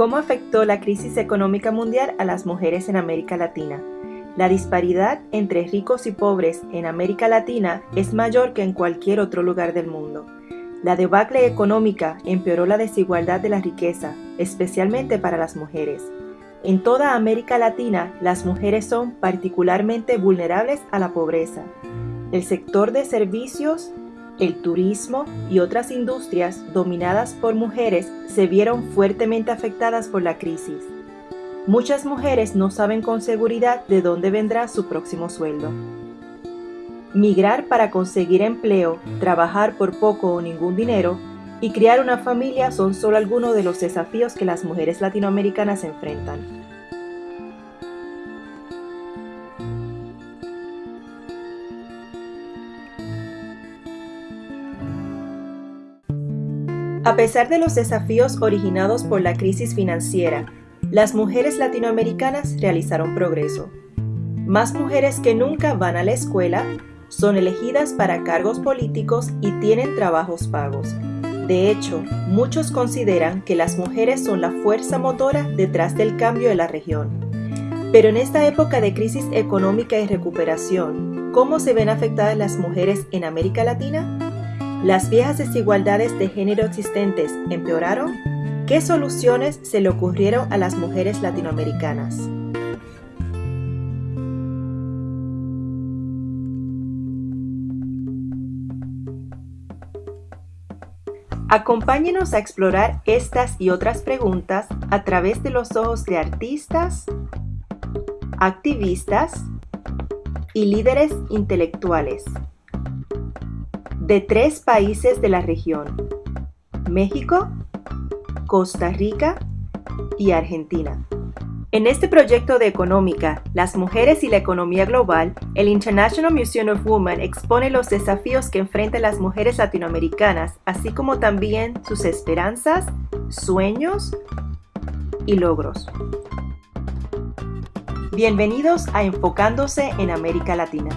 ¿Cómo afectó la crisis económica mundial a las mujeres en América Latina? La disparidad entre ricos y pobres en América Latina es mayor que en cualquier otro lugar del mundo. La debacle económica empeoró la desigualdad de la riqueza, especialmente para las mujeres. En toda América Latina, las mujeres son particularmente vulnerables a la pobreza. El sector de servicios el turismo y otras industrias dominadas por mujeres se vieron fuertemente afectadas por la crisis. Muchas mujeres no saben con seguridad de dónde vendrá su próximo sueldo. Migrar para conseguir empleo, trabajar por poco o ningún dinero y criar una familia son solo algunos de los desafíos que las mujeres latinoamericanas enfrentan. A pesar de los desafíos originados por la crisis financiera, las mujeres latinoamericanas realizaron progreso. Más mujeres que nunca van a la escuela, son elegidas para cargos políticos y tienen trabajos pagos. De hecho, muchos consideran que las mujeres son la fuerza motora detrás del cambio de la región. Pero en esta época de crisis económica y recuperación, ¿cómo se ven afectadas las mujeres en América Latina? ¿Las viejas desigualdades de género existentes empeoraron? ¿Qué soluciones se le ocurrieron a las mujeres latinoamericanas? Acompáñenos a explorar estas y otras preguntas a través de los ojos de artistas, activistas y líderes intelectuales de tres países de la región, México, Costa Rica y Argentina. En este proyecto de económica, las mujeres y la economía global, el International Museum of Women expone los desafíos que enfrentan las mujeres latinoamericanas, así como también sus esperanzas, sueños y logros. Bienvenidos a Enfocándose en América Latina.